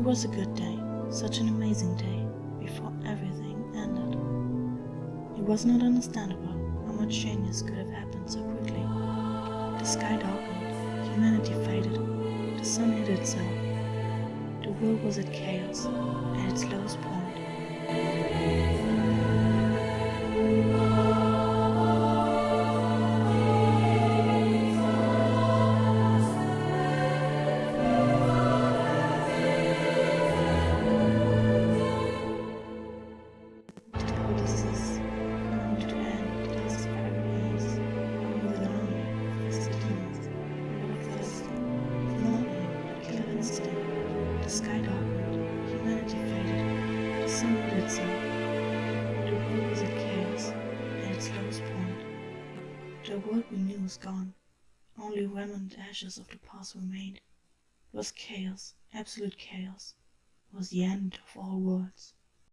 was a good day, such an amazing day, before everything ended. It was not understandable how much changes could have happened so quickly. The sky darkened, humanity faded, the sun hid itself. The world was at chaos, at its lowest itself. The world at chaos at its lowest point. The world we knew was gone. Only remnant ashes of the past remained. It was chaos, absolute chaos. It was the end of all worlds.